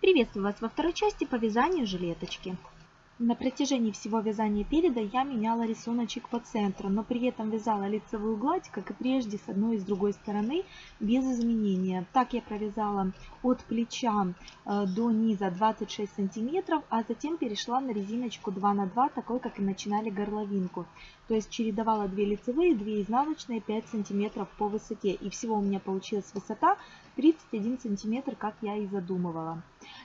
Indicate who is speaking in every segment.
Speaker 1: Приветствую вас во второй части по вязанию жилеточки. На протяжении всего вязания переда я меняла рисуночек по центру, но при этом вязала лицевую гладь, как и прежде, с одной и с другой стороны, без изменения. Так я провязала от плеча э, до низа 26 сантиметров, а затем перешла на резиночку 2 на 2, такой как и начинали горловинку. То есть чередовала 2 лицевые, 2 изнаночные, 5 сантиметров по высоте. И всего у меня получилась высота 31 сантиметр, как я и задумывала.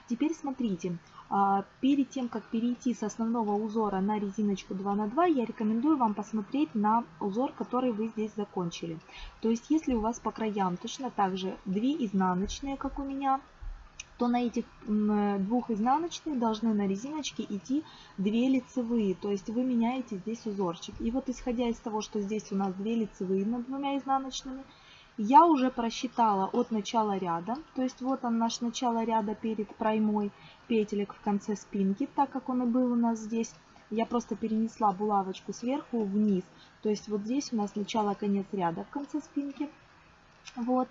Speaker 1: Теперь смотрите, а, перед тем, как перейти с основного узора на резиночку 2 на 2, я рекомендую вам посмотреть на узор, который вы здесь закончили. То есть, если у вас по краям точно так же 2 изнаночные, как у меня, то на этих двух изнаночных должны на резиночке идти 2 лицевые. То есть вы меняете здесь узорчик. И вот исходя из того, что здесь у нас 2 лицевые над двумя изнаночными, я уже просчитала от начала ряда, то есть вот он наш начало ряда перед проймой петелек в конце спинки, так как он и был у нас здесь. Я просто перенесла булавочку сверху вниз, то есть вот здесь у нас начало-конец ряда в конце спинки. Вот.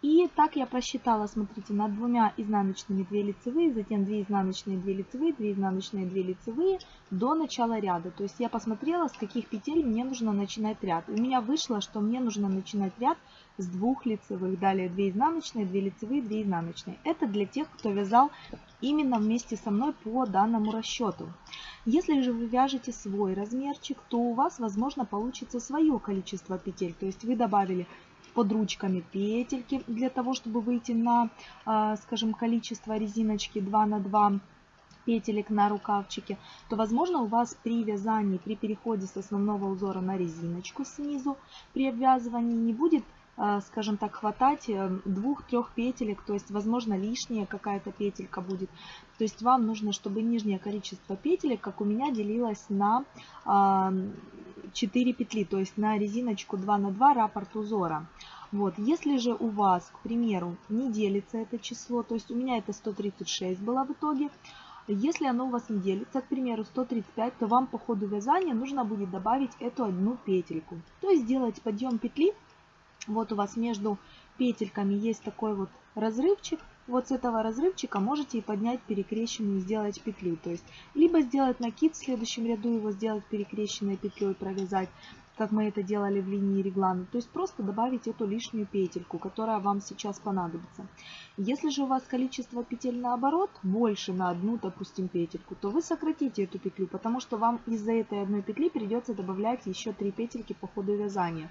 Speaker 1: И так я просчитала, смотрите, над двумя изнаночными 2 лицевые, затем 2 изнаночные 2 лицевые, 2 изнаночные 2 лицевые до начала ряда. То есть я посмотрела, с каких петель мне нужно начинать ряд. У меня вышло, что мне нужно начинать ряд с двух лицевых. Далее 2 изнаночные, 2 лицевые, 2 изнаночные. Это для тех, кто вязал именно вместе со мной по данному расчету. Если же вы вяжете свой размерчик, то у вас, возможно, получится свое количество петель. То есть вы добавили под ручками петельки для того, чтобы выйти на, а, скажем, количество резиночки 2 на 2 петелек на рукавчике, то, возможно, у вас при вязании, при переходе с основного узора на резиночку снизу, при обвязывании не будет скажем так, хватать э, двух-трех петелек, то есть, возможно, лишняя какая-то петелька будет. То есть вам нужно, чтобы нижнее количество петелек, как у меня, делилось на 4 петли, то есть на резиночку 2 на 2 раппорт узора. Вот, если же у вас, к примеру, не делится это число, то есть у меня это 136 было в итоге, если оно у вас не делится, к примеру, 135, то вам по ходу вязания нужно будет добавить эту одну петельку. То есть сделать подъем петли, вот у вас между петельками есть такой вот разрывчик, вот с этого разрывчика можете и поднять перекрещенную, сделать петлю. То есть, либо сделать накид в следующем ряду, его сделать перекрещенной петлей, провязать, как мы это делали в линии реглана. То есть, просто добавить эту лишнюю петельку, которая вам сейчас понадобится. Если же у вас количество петель наоборот больше на одну, допустим, петельку, то вы сократите эту петлю, потому что вам из-за этой одной петли придется добавлять еще 3 петельки по ходу вязания.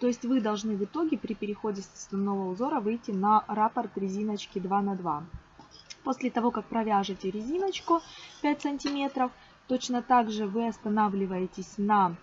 Speaker 1: То есть вы должны в итоге при переходе с основного узора выйти на раппорт резиночки 2 на 2. После того, как провяжете резиночку 5 сантиметров, точно так же вы останавливаетесь на,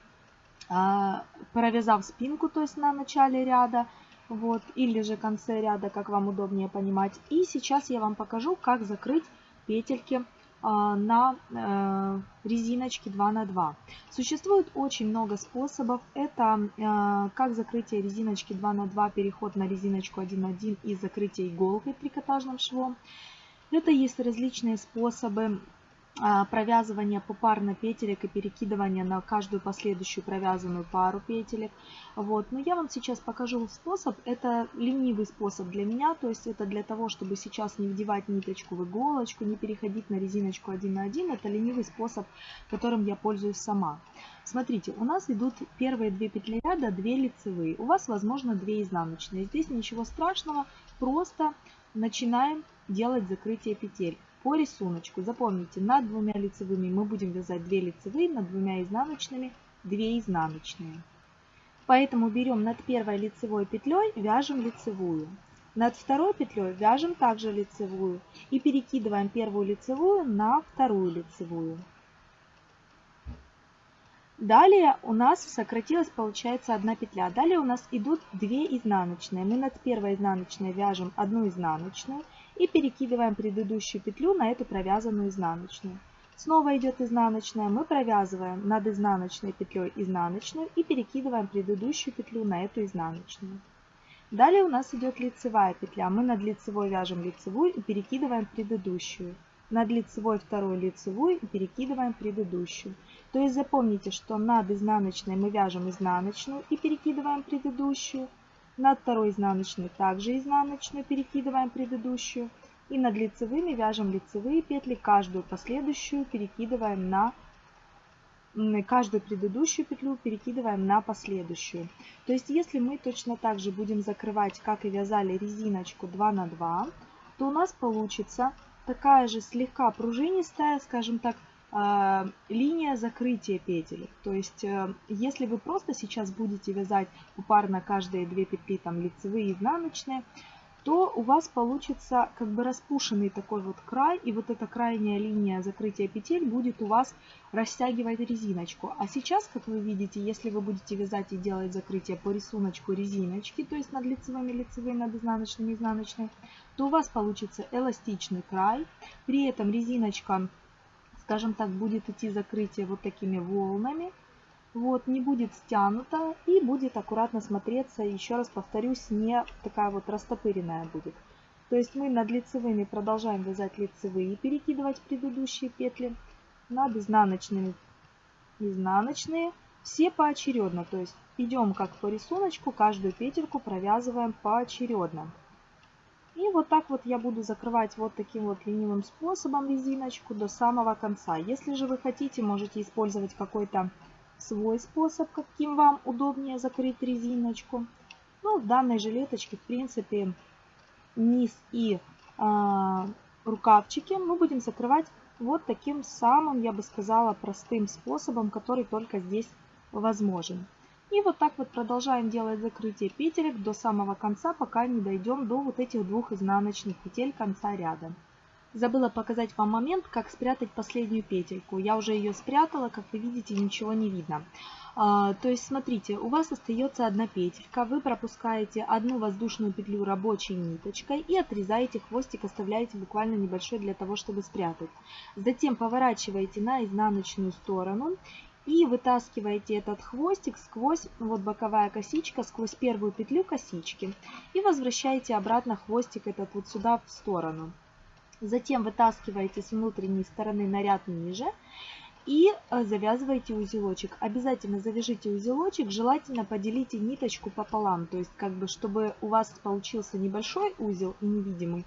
Speaker 1: а, провязав спинку, то есть на начале ряда, вот, или же конце ряда, как вам удобнее понимать. И сейчас я вам покажу, как закрыть петельки на э, резиночке 2 на 2. Существует очень много способов. Это э, как закрытие резиночки 2 на 2, переход на резиночку 1 на 1 и закрытие иголкой трикотажным швом. Это есть различные способы а, провязывания попарно петелек и перекидывания на каждую последующую провязанную пару петелек. Вот. Но я вам сейчас покажу способ. Это ленивый способ для меня, то есть это для того, чтобы сейчас не вдевать ниточку в иголочку, не переходить на резиночку один на один. Это ленивый способ, которым я пользуюсь сама. Смотрите, у нас идут первые две петли ряда, две лицевые. У вас, возможно, две изнаночные. Здесь ничего страшного, просто начинаем делать закрытие петель по рисунку. Запомните, над двумя лицевыми мы будем вязать 2 лицевые, над двумя изнаночными 2 изнаночные. Поэтому берем над первой лицевой петлей, вяжем лицевую. Над второй петлей вяжем также лицевую и перекидываем первую лицевую на вторую лицевую. Далее у нас сократилась, получается, одна петля. Далее у нас идут 2 изнаночные. Мы над первой изнаночной вяжем одну изнаночную и перекидываем предыдущую петлю на эту провязанную изнаночную. Снова идет изнаночная, мы провязываем над изнаночной петлей изнаночную и перекидываем предыдущую петлю на эту изнаночную. Далее у нас идет лицевая петля. Мы над лицевой вяжем лицевую и перекидываем предыдущую. Над лицевой вторую лицевую и перекидываем предыдущую. То есть запомните, что над изнаночной мы вяжем изнаночную и перекидываем предыдущую. Над второй изнаночной также изнаночную перекидываем предыдущую. И над лицевыми вяжем лицевые петли, каждую последующую перекидываем на каждую предыдущую петлю перекидываем на последующую. То есть если мы точно так же будем закрывать, как и вязали резиночку 2 на 2, то у нас получится такая же слегка пружинистая, скажем так, линия закрытия петель. То есть, э, если вы просто сейчас будете вязать попарно каждые две петли, там лицевые и изнаночные, то у вас получится как бы распушенный такой вот край, и вот эта крайняя линия закрытия петель будет у вас растягивать резиночку. А сейчас, как вы видите, если вы будете вязать и делать закрытие по рисунку резиночки, то есть над лицевыми лицевые, над изнаночными изнаночные, то у вас получится эластичный край. При этом резиночка, скажем так, будет идти закрытие вот такими волнами вот, не будет стянута и будет аккуратно смотреться, еще раз повторюсь, не такая вот растопыренная будет. То есть мы над лицевыми продолжаем вязать лицевые, перекидывать предыдущие петли, над изнаночными изнаночные, все поочередно, то есть идем как по рисунку, каждую петельку провязываем поочередно. И вот так вот я буду закрывать вот таким вот ленивым способом резиночку до самого конца. Если же вы хотите, можете использовать какой-то свой способ, каким вам удобнее закрыть резиночку. Ну, в данной жилеточке, в принципе, низ и э, рукавчики мы будем закрывать вот таким самым, я бы сказала, простым способом, который только здесь возможен. И вот так вот продолжаем делать закрытие петелек до самого конца, пока не дойдем до вот этих двух изнаночных петель конца ряда. Забыла показать вам момент, как спрятать последнюю петельку. Я уже ее спрятала, как вы видите, ничего не видно. А, то есть, смотрите, у вас остается одна петелька, вы пропускаете одну воздушную петлю рабочей ниточкой и отрезаете хвостик, оставляете буквально небольшой для того, чтобы спрятать. Затем поворачиваете на изнаночную сторону и вытаскиваете этот хвостик сквозь, вот боковая косичка, сквозь первую петлю косички и возвращаете обратно хвостик этот вот сюда в сторону. Затем вытаскиваете с внутренней стороны наряд ниже и э, завязываете узелочек. Обязательно завяжите узелочек, желательно поделите ниточку пополам, то есть как бы чтобы у вас получился небольшой узел и невидимый,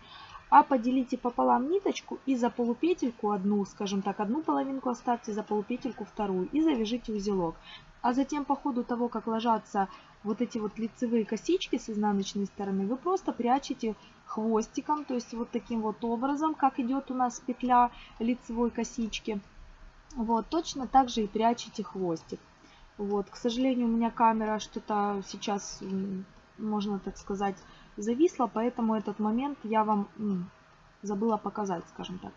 Speaker 1: а поделите пополам ниточку и за полупетельку одну, скажем так, одну половинку оставьте, за полупетельку вторую и завяжите узелок. А затем по ходу того, как ложатся вот эти вот лицевые косички с изнаночной стороны, вы просто прячете хвостиком, то есть вот таким вот образом, как идет у нас петля лицевой косички. Вот, точно так же и прячете хвостик. Вот, к сожалению, у меня камера что-то сейчас, можно так сказать, зависла, поэтому этот момент я вам забыла показать, скажем так.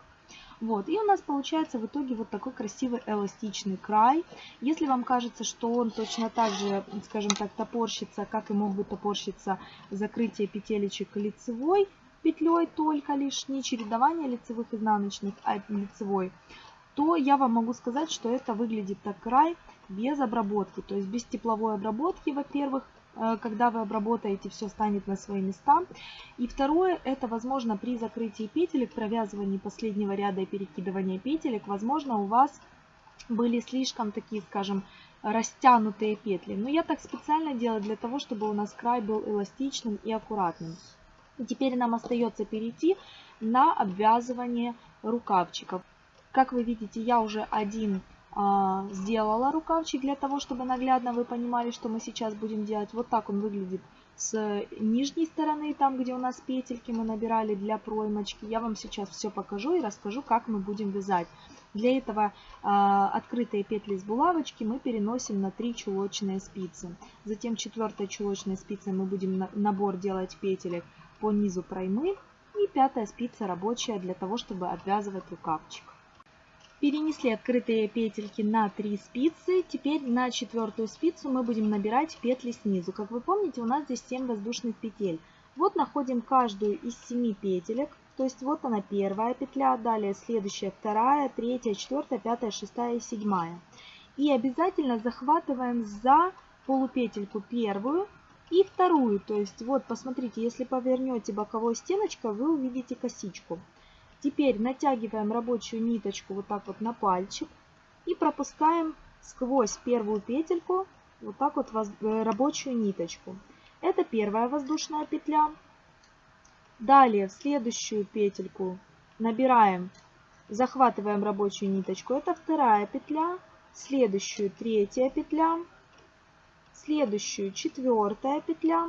Speaker 1: Вот, и у нас получается в итоге вот такой красивый эластичный край. Если вам кажется, что он точно так же, скажем так, топорщится, как и мог бы топорщиться закрытие петелечек лицевой петлей только лишь, не чередование лицевых изнаночных, а лицевой, то я вам могу сказать, что это выглядит так край без обработки, то есть без тепловой обработки, во-первых, когда вы обработаете, все станет на свои места. И второе, это возможно при закрытии петелек, провязывании последнего ряда и перекидывании петелек, возможно у вас были слишком такие, скажем, растянутые петли. Но я так специально делаю для того, чтобы у нас край был эластичным и аккуратным. И теперь нам остается перейти на обвязывание рукавчиков. Как вы видите, я уже один сделала рукавчик для того, чтобы наглядно вы понимали, что мы сейчас будем делать. Вот так он выглядит с нижней стороны, там где у нас петельки мы набирали для проймочки. Я вам сейчас все покажу и расскажу, как мы будем вязать. Для этого э, открытые петли с булавочки мы переносим на 3 чулочные спицы. Затем четвертой чулочной спицей мы будем на, набор делать петелек по низу проймы. И пятая спица рабочая для того, чтобы обвязывать рукавчик. Перенесли открытые петельки на 3 спицы. Теперь на четвертую спицу мы будем набирать петли снизу. Как вы помните, у нас здесь 7 воздушных петель. Вот находим каждую из 7 петелек. То есть вот она первая петля, далее следующая вторая, третья, четвертая, пятая, шестая и седьмая. И обязательно захватываем за полупетельку первую и вторую. То есть вот посмотрите, если повернете боковой стеночкой, вы увидите косичку. Теперь натягиваем рабочую ниточку вот так вот на пальчик и пропускаем сквозь первую петельку вот так вот э, рабочую ниточку. Это первая воздушная петля. Далее в следующую петельку набираем, захватываем рабочую ниточку, это вторая петля, следующую третья петля, следующую четвертая петля,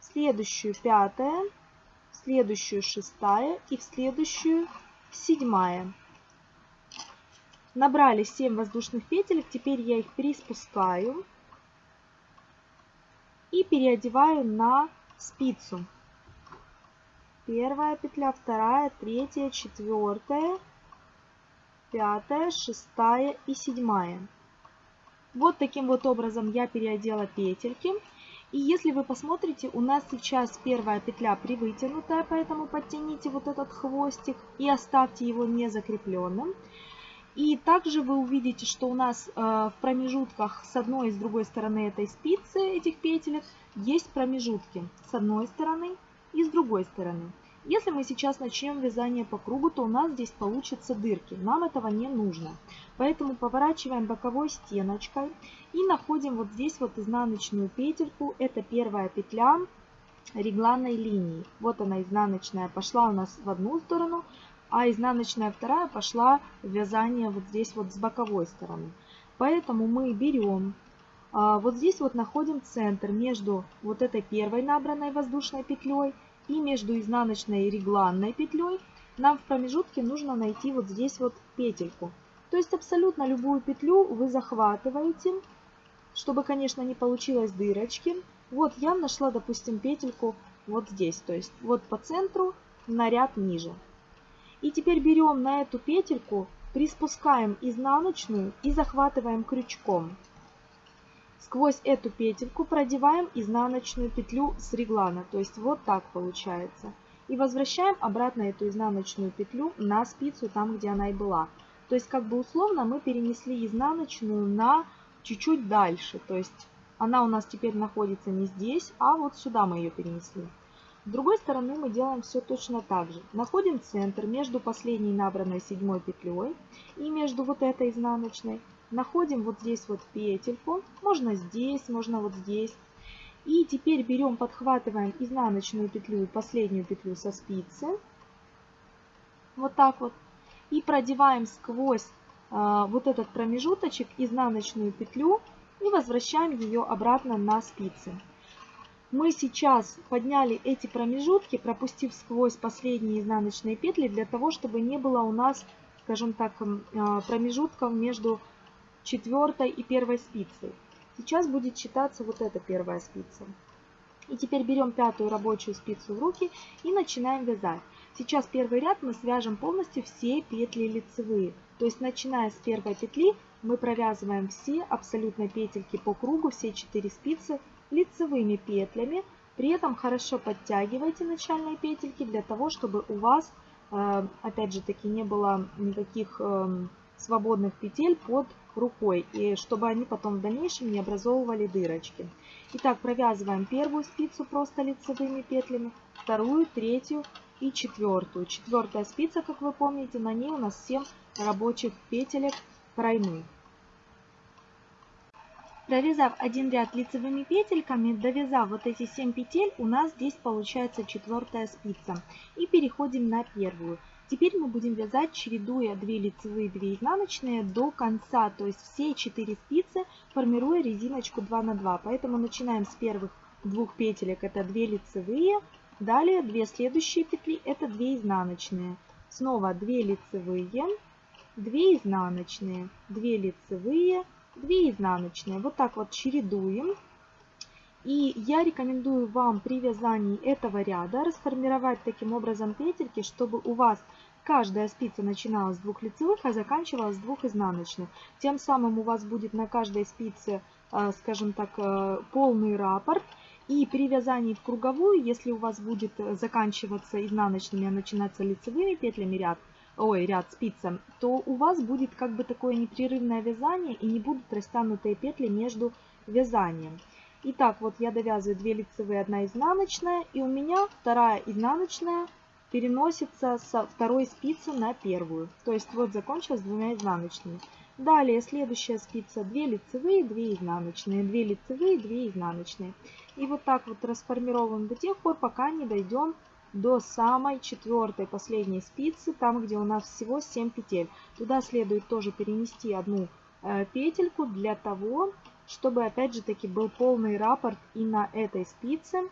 Speaker 1: следующую пятая, следующую шестая и в следующую седьмая. Набрали 7 воздушных петель, теперь я их приспускаю и переодеваю на спицу. Первая петля, вторая, третья, четвертая, пятая, шестая и седьмая. Вот таким вот образом я переодела петельки. И если вы посмотрите, у нас сейчас первая петля привытянутая, поэтому подтяните вот этот хвостик и оставьте его не закрепленным. И также вы увидите, что у нас э, в промежутках с одной и с другой стороны этой спицы, этих петелек, есть промежутки с одной стороны и с другой стороны. Если мы сейчас начнем вязание по кругу, то у нас здесь получатся дырки. Нам этого не нужно. Поэтому поворачиваем боковой стеночкой и находим вот здесь вот изнаночную петельку. Это первая петля регланной линии. Вот она изнаночная пошла у нас в одну сторону, а изнаночная вторая пошла в вязание вот здесь вот с боковой стороны. Поэтому мы берем, а, вот здесь вот находим центр между вот этой первой набранной воздушной петлей и между изнаночной и регланной петлей нам в промежутке нужно найти вот здесь вот петельку. То есть абсолютно любую петлю вы захватываете, чтобы, конечно, не получилось дырочки. Вот я нашла, допустим, петельку вот здесь, то есть вот по центру на ряд ниже. И теперь берем на эту петельку, приспускаем изнаночную и захватываем крючком. Сквозь эту петельку продеваем изнаночную петлю с реглана, то есть вот так получается. И возвращаем обратно эту изнаночную петлю на спицу там, где она и была. То есть как бы условно мы перенесли изнаночную на чуть-чуть дальше. То есть она у нас теперь находится не здесь, а вот сюда мы ее перенесли. С другой стороны мы делаем все точно так же. Находим центр между последней набранной седьмой петлей и между вот этой изнаночной находим вот здесь вот петельку, можно здесь, можно вот здесь. И теперь берем, подхватываем изнаночную петлю и последнюю петлю со спицы, вот так вот, и продеваем сквозь э, вот этот промежуточек изнаночную петлю и возвращаем ее обратно на спицы. Мы сейчас подняли эти промежутки, пропустив сквозь последние изнаночные петли, для того, чтобы не было у нас, скажем так, а, промежутков между четвертой и первой спицей. Сейчас будет считаться вот эта первая спица. И теперь берем пятую рабочую спицу в руки и начинаем вязать. Сейчас первый ряд мы свяжем полностью все петли лицевые. То есть начиная с первой петли мы провязываем все абсолютно петельки по кругу, все 4 спицы лицевыми петлями. При этом хорошо подтягивайте начальные петельки для того, чтобы у вас, э, опять же таки, не было никаких эм, свободных петель под рукой, и чтобы они потом в дальнейшем не образовывали дырочки. Итак, провязываем первую спицу просто лицевыми петлями, вторую, третью и четвертую. Четвертая спица, как вы помните, на ней у нас 7 рабочих петелек тройных. Провязав один ряд лицевыми петельками, довязав вот эти 7 петель, у нас здесь получается четвертая спица. И переходим на первую. Теперь мы будем вязать, чередуя 2 лицевые, 2 изнаночные до конца, то есть все 4 спицы, формируя резиночку 2 на 2. Поэтому начинаем с первых двух петелек, это 2 лицевые, далее 2 следующие петли, это 2 изнаночные. Снова 2 лицевые, 2 изнаночные, 2 лицевые, 2 изнаночные. Вот так вот чередуем. И я рекомендую вам при вязании этого ряда расформировать таким образом петельки, чтобы у вас каждая спица начиналась с двух лицевых, а заканчивалась с двух изнаночных. Тем самым у вас будет на каждой спице, э, скажем так, э, полный раппорт. И при вязании в круговую, если у вас будет заканчиваться изнаночными, а начинаться лицевыми петлями ряд, ой, ряд спицам, то у вас будет как бы такое непрерывное вязание и не будут растянутые петли между вязанием. Итак, вот я довязываю 2 лицевые, 1 изнаночная, и у меня вторая изнаночная переносится со второй спицы на первую. То есть вот закончилась двумя изнаночными. Далее следующая спица 2 лицевые, 2 изнаночные, 2 лицевые, 2 изнаночные. И вот так вот расформировываем до тех пор, пока не дойдем до самой четвертой последней спицы, там где у нас всего 7 петель. Туда следует тоже перенести одну э, петельку для того, чтобы опять же таки был полный раппорт и на этой спице.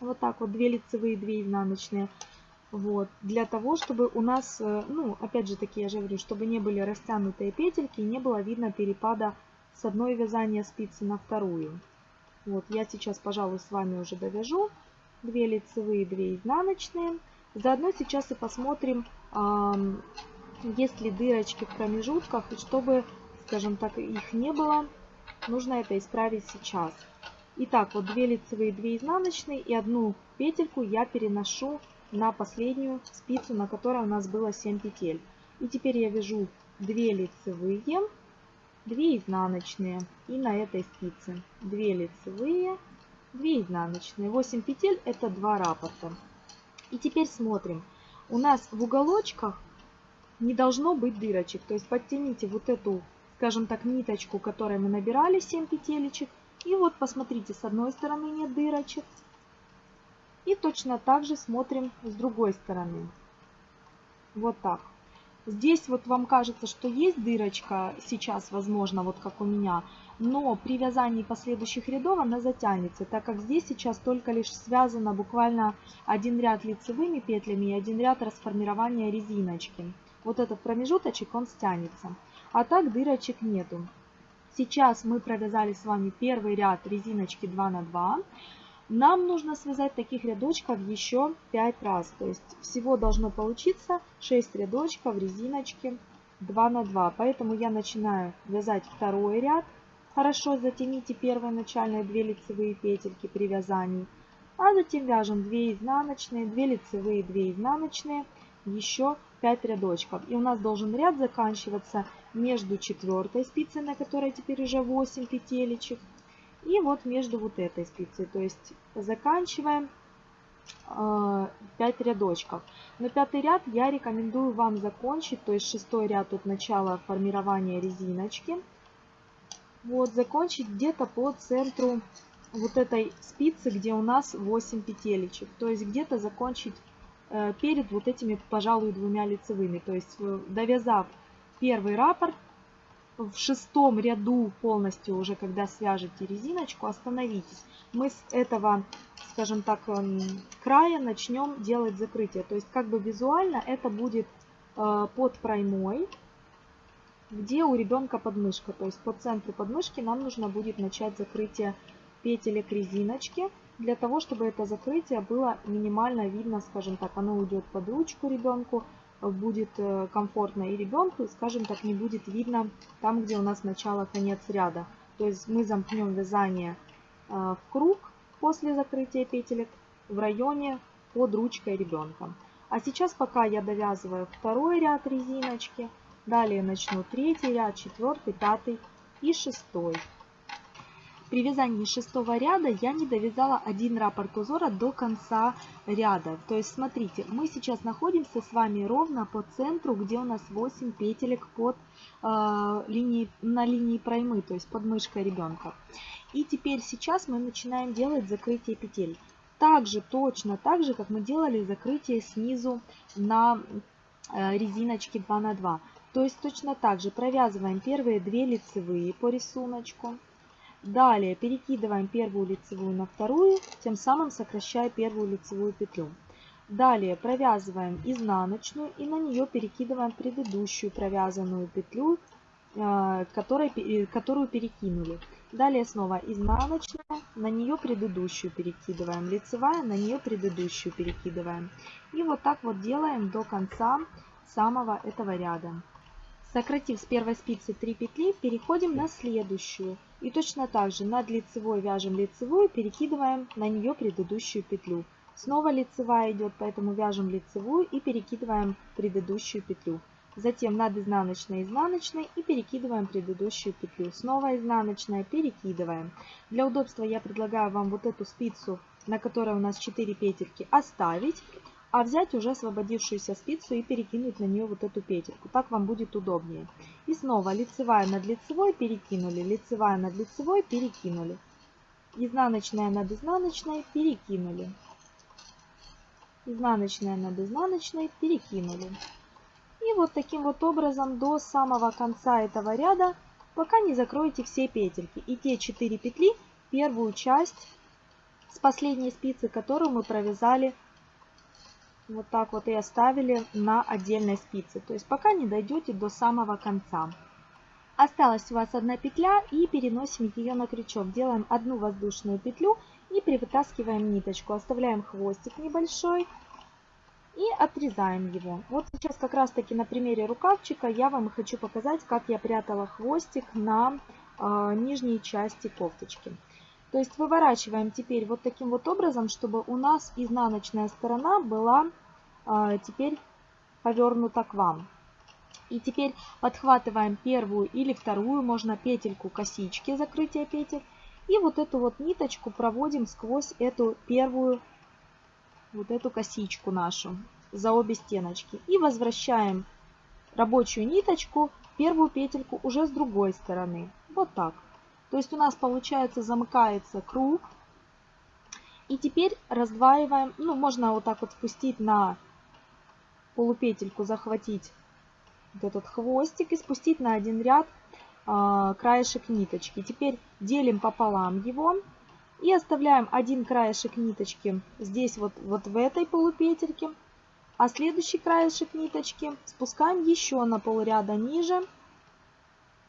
Speaker 1: Вот так вот 2 лицевые, 2 изнаночные. Вот, для того, чтобы у нас, э, ну, опять же таки, я же говорю, чтобы не были растянутые петельки, не было видно перепада с одной вязания спицы на вторую. Вот, я сейчас, пожалуй, с вами уже довяжу. 2 лицевые, 2 изнаночные. Заодно сейчас и посмотрим, есть ли дырочки в промежутках, и чтобы, скажем так, их не было, нужно это исправить сейчас. Итак, вот 2 лицевые, 2 изнаночные и одну петельку я переношу на последнюю спицу, на которой у нас было 7 петель. И теперь я вяжу 2 лицевые, 2 изнаночные и на этой спице 2 лицевые, 2 изнаночные. 8 петель это 2 раппорта. И теперь смотрим. У нас в уголочках не должно быть дырочек. То есть подтяните вот эту, скажем так, ниточку, которой мы набирали 7 петелечек. И вот посмотрите, с одной стороны нет дырочек, и точно так же смотрим с другой стороны. Вот так. Здесь вот вам кажется, что есть дырочка сейчас, возможно, вот как у меня, но при вязании последующих рядов она затянется, так как здесь сейчас только лишь связано буквально один ряд лицевыми петлями и один ряд расформирования резиночки. Вот этот промежуточек, он стянется. А так дырочек нету. Сейчас мы провязали с вами первый ряд резиночки 2 на 2. Нам нужно связать таких рядочков еще 5 раз. То есть всего должно получиться 6 рядочков резиночки 2 на 2. Поэтому я начинаю вязать второй ряд. Хорошо затяните первые начальные 2 лицевые петельки при вязании. А затем вяжем 2 изнаночные, 2 лицевые, 2 изнаночные, еще 5 рядочков. И у нас должен ряд заканчиваться между четвертой спицей, на которой теперь уже 8 петелечек, и вот между вот этой спицей. То есть заканчиваем 5 э, рядочков. Но пятый ряд я рекомендую вам закончить, то есть шестой ряд от начала формирования резиночки. Вот, закончить где-то по центру вот этой спицы, где у нас 8 петелечек. То есть где-то закончить перед вот этими, пожалуй, двумя лицевыми. То есть э, довязав первый раппорт, в шестом ряду полностью уже, когда свяжете резиночку, остановитесь. Мы с этого, скажем так, эм, края начнем делать закрытие. То есть как бы визуально это будет э, под проймой, где у ребенка подмышка. То есть по центру подмышки нам нужно будет начать закрытие петелек резиночки. Для того, чтобы это закрытие было минимально видно, скажем так, оно уйдет под ручку ребенку, будет э, комфортно и ребенку, скажем так, не будет видно там, где у нас начало-конец ряда. То есть мы замкнем вязание э, в круг после закрытия петелек в районе под ручкой ребенка. А сейчас пока я довязываю второй ряд резиночки, далее начну третий ряд, четвертый, пятый и шестой. При вязании шестого ряда я не довязала один раппорт узора до конца ряда. То есть смотрите, мы сейчас находимся с вами ровно по центру, где у нас 8 петелек под, э, линии, на линии проймы, то есть под мышкой ребенка. И теперь сейчас мы начинаем делать закрытие петель. Также, точно так же, как мы делали закрытие снизу на э, резиночке 2 на 2. То есть точно так же провязываем первые две лицевые по рисунку. Далее перекидываем первую лицевую на вторую, тем самым сокращая первую лицевую петлю. Далее провязываем изнаночную и на нее перекидываем предыдущую провязанную петлю, э, э, которую перекинули. Далее снова изнаночная, на нее предыдущую перекидываем, лицевая, на нее предыдущую перекидываем. И вот так вот делаем до конца самого этого ряда. Сократив с первой спицы 3 петли, переходим на следующую. И точно так же над лицевой вяжем лицевую, перекидываем на нее предыдущую петлю. Снова лицевая идет, поэтому вяжем лицевую и перекидываем предыдущую петлю. Затем над изнаночной изнаночной и перекидываем предыдущую петлю. Снова изнаночная, перекидываем. Для удобства я предлагаю вам вот эту спицу, на которой у нас 4 петельки, оставить. А взять уже освободившуюся спицу и перекинуть на нее вот эту петельку. Так вам будет удобнее. И снова лицевая над лицевой перекинули, лицевая над лицевой перекинули. Изнаночная над изнаночной перекинули. Изнаночная над изнаночной перекинули. И вот таким вот образом до самого конца этого ряда, пока не закроете все петельки. И те 4 петли, первую часть с последней спицы, которую мы провязали вот так вот и оставили на отдельной спице. То есть пока не дойдете до самого конца. Осталась у вас одна петля и переносим ее на крючок. Делаем одну воздушную петлю и привытаскиваем ниточку. Оставляем хвостик небольшой и отрезаем его. Вот сейчас как раз таки на примере рукавчика я вам хочу показать, как я прятала хвостик на э, нижней части кофточки. То есть выворачиваем теперь вот таким вот образом, чтобы у нас изнаночная сторона была э, теперь повернута к вам. И теперь подхватываем первую или вторую, можно петельку косички, закрытие петель. И вот эту вот ниточку проводим сквозь эту первую, вот эту косичку нашу за обе стеночки. И возвращаем рабочую ниточку, первую петельку уже с другой стороны. Вот так. То есть у нас получается замыкается круг. И теперь раздваиваем, ну можно вот так вот спустить на полупетельку, захватить вот этот хвостик и спустить на один ряд э, краешек ниточки. Теперь делим пополам его и оставляем один краешек ниточки здесь вот, вот в этой полупетельке, а следующий краешек ниточки спускаем еще на полряда ниже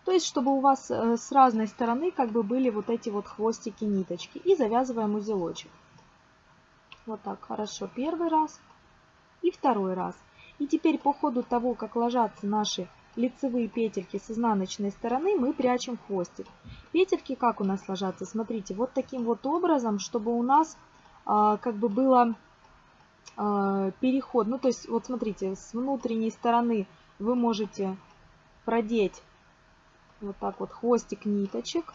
Speaker 1: то есть, чтобы у вас э, с разной стороны как бы были вот эти вот хвостики ниточки. И завязываем узелочек. Вот так, хорошо. Первый раз и второй раз. И теперь по ходу того, как ложатся наши лицевые петельки с изнаночной стороны, мы прячем хвостик. Петельки как у нас ложатся? Смотрите, вот таким вот образом, чтобы у нас э, как бы было э, переход. Ну, то есть, вот смотрите, с внутренней стороны вы можете продеть вот так вот хвостик ниточек.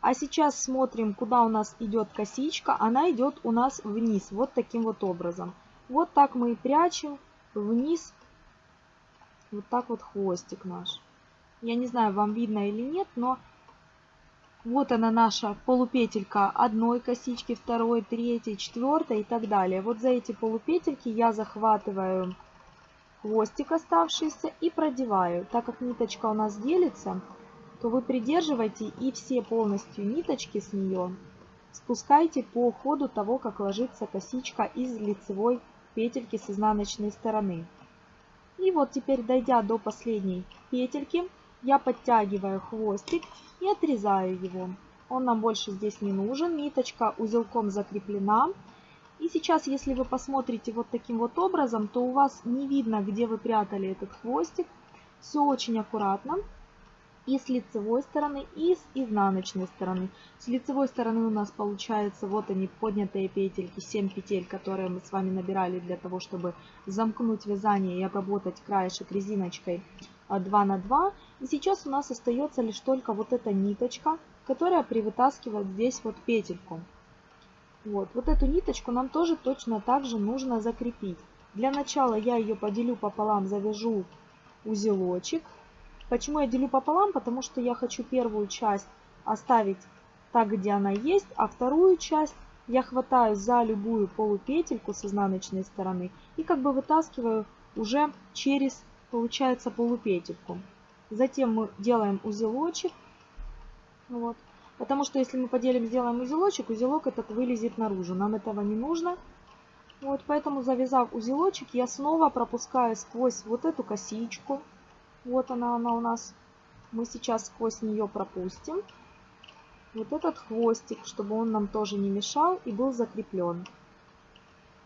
Speaker 1: А сейчас смотрим, куда у нас идет косичка. Она идет у нас вниз, вот таким вот образом. Вот так мы и прячем вниз вот так вот хвостик наш. Я не знаю, вам видно или нет, но вот она наша полупетелька одной косички, второй, третьей, четвертой и так далее. Вот за эти полупетельки я захватываю хвостик оставшийся и продеваю. Так как ниточка у нас делится, то вы придерживайте и все полностью ниточки с нее спускайте по ходу того, как ложится косичка из лицевой петельки с изнаночной стороны. И вот теперь, дойдя до последней петельки, я подтягиваю хвостик и отрезаю его. Он нам больше здесь не нужен, ниточка узелком закреплена. И сейчас, если вы посмотрите вот таким вот образом, то у вас не видно, где вы прятали этот хвостик. Все очень аккуратно. И с лицевой стороны, и с изнаночной стороны. С лицевой стороны у нас получается вот они поднятые петельки, 7 петель, которые мы с вами набирали для того, чтобы замкнуть вязание и обработать краешек резиночкой 2 на 2. И сейчас у нас остается лишь только вот эта ниточка, которая привытаскивает здесь вот петельку. Вот, вот эту ниточку нам тоже точно так же нужно закрепить. Для начала я ее поделю пополам, завяжу узелочек. Почему я делю пополам? Потому что я хочу первую часть оставить так, где она есть, а вторую часть я хватаю за любую полупетельку с изнаночной стороны и как бы вытаскиваю уже через, получается, полупетельку. Затем мы делаем узелочек. Вот. Потому что если мы поделим, сделаем узелочек, узелок этот вылезет наружу. Нам этого не нужно. Вот, поэтому завязав узелочек, я снова пропускаю сквозь вот эту косичку. Вот она, она у нас. Мы сейчас сквозь нее пропустим. Вот этот хвостик, чтобы он нам тоже не мешал и был закреплен.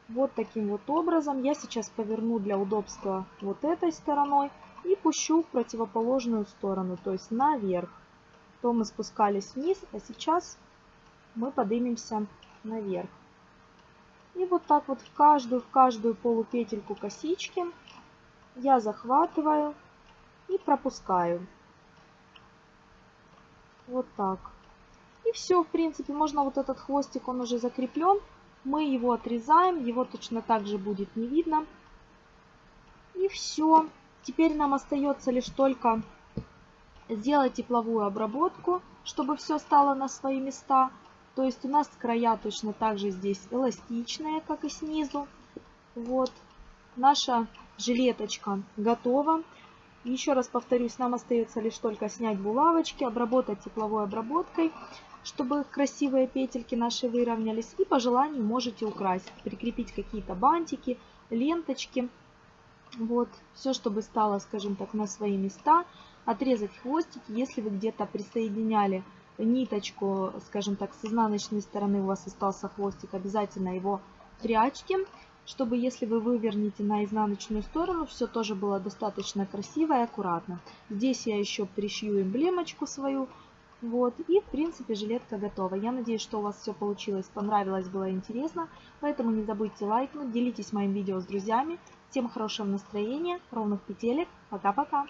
Speaker 1: Вот таким вот образом. Я сейчас поверну для удобства вот этой стороной и пущу в противоположную сторону, то есть наверх то мы спускались вниз, а сейчас мы поднимемся наверх. И вот так вот в каждую, в каждую полупетельку косички я захватываю и пропускаю. Вот так. И все, в принципе, можно вот этот хвостик, он уже закреплен. Мы его отрезаем, его точно так же будет не видно. И все. Теперь нам остается лишь только сделать тепловую обработку, чтобы все стало на свои места. То есть у нас края точно так же здесь эластичные, как и снизу. Вот. Наша жилеточка готова. Еще раз повторюсь, нам остается лишь только снять булавочки, обработать тепловой обработкой, чтобы красивые петельки наши выровнялись. И по желанию можете украсить, прикрепить какие-то бантики, ленточки. Вот, все, чтобы стало, скажем так, на свои места. Отрезать хвостики, если вы где-то присоединяли ниточку, скажем так, с изнаночной стороны у вас остался хвостик, обязательно его прячьте чтобы если вы вывернете на изнаночную сторону, все тоже было достаточно красиво и аккуратно. Здесь я еще пришью эмблемочку свою. Вот, и в принципе жилетка готова. Я надеюсь, что у вас все получилось, понравилось, было интересно. Поэтому не забудьте лайкнуть, делитесь моим видео с друзьями. Всем хорошего настроения, ровных петелек. Пока-пока!